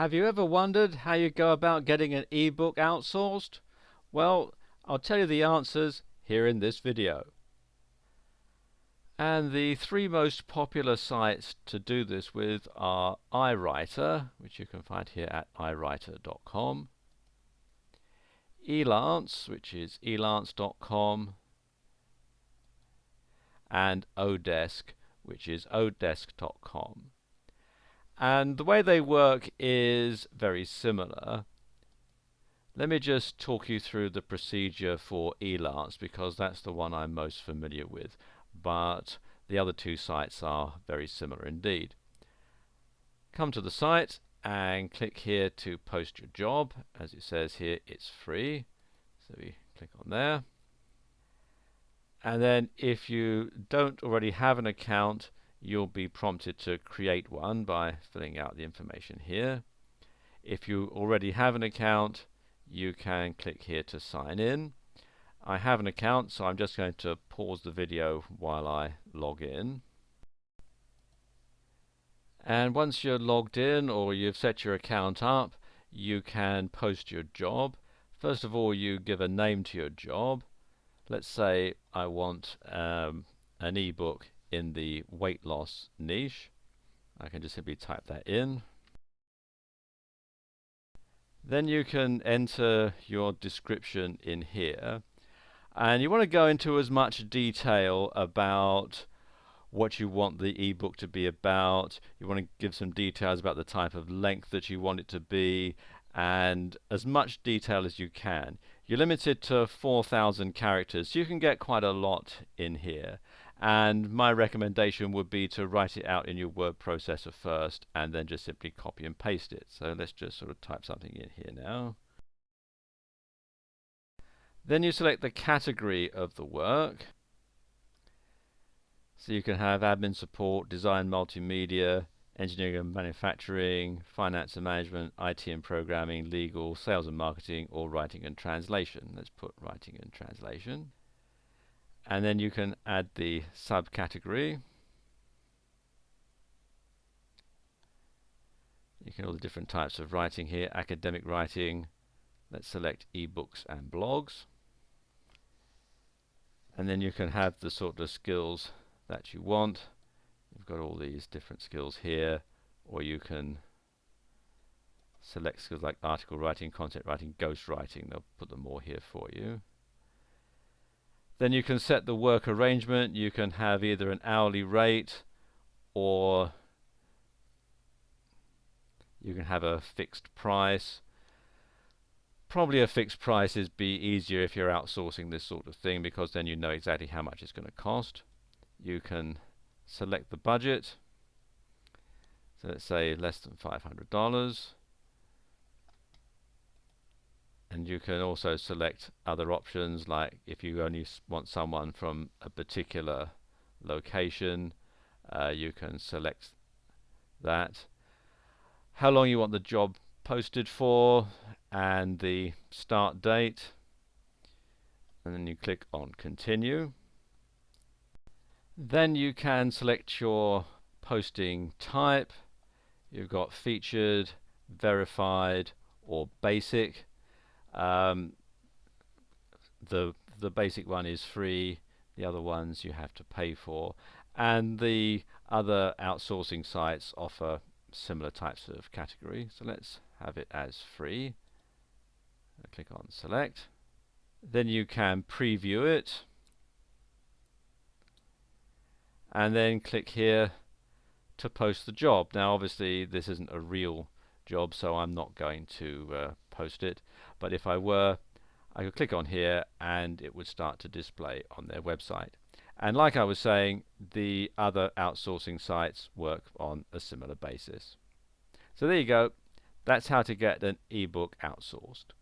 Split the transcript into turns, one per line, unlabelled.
Have you ever wondered how you go about getting an ebook outsourced? Well, I'll tell you the answers here in this video. And the three most popular sites to do this with are iWriter, which you can find here at iWriter.com, Elance, which is elance.com, and Odesk, which is odesk.com. And the way they work is very similar. Let me just talk you through the procedure for Elance because that's the one I'm most familiar with. But the other two sites are very similar indeed. Come to the site and click here to post your job. As it says here, it's free. So we click on there. And then if you don't already have an account, you'll be prompted to create one by filling out the information here. If you already have an account, you can click here to sign in. I have an account, so I'm just going to pause the video while I log in. And once you're logged in or you've set your account up, you can post your job. First of all, you give a name to your job. Let's say I want um, an ebook in the weight loss niche. I can just simply type that in. Then you can enter your description in here. And you want to go into as much detail about what you want the ebook to be about. You want to give some details about the type of length that you want it to be and as much detail as you can. You're limited to 4,000 characters, so you can get quite a lot in here and my recommendation would be to write it out in your word processor first and then just simply copy and paste it. So let's just sort of type something in here now. Then you select the category of the work. So you can have admin support, design multimedia, engineering and manufacturing, finance and management, IT and programming, legal, sales and marketing, or writing and translation. Let's put writing and translation and then you can add the subcategory. You can all the different types of writing here, academic writing. Let's select ebooks and blogs. And then you can have the sort of skills that you want. You've got all these different skills here, or you can select skills like article writing, content writing, ghost writing. They'll put them all here for you. Then you can set the work arrangement. You can have either an hourly rate or you can have a fixed price. Probably a fixed price is be easier if you're outsourcing this sort of thing because then you know exactly how much it's going to cost. You can select the budget. So let's say less than $500 and you can also select other options like if you only want someone from a particular location uh, you can select that. How long you want the job posted for and the start date. And then you click on continue. Then you can select your posting type. You've got featured verified or basic um, the the basic one is free, the other ones you have to pay for, and the other outsourcing sites offer similar types of category. So let's have it as free. I click on select. Then you can preview it and then click here to post the job. Now obviously this isn't a real job so I'm not going to uh, post it. But if I were I could click on here and it would start to display on their website. And like I was saying the other outsourcing sites work on a similar basis. So there you go. That's how to get an ebook outsourced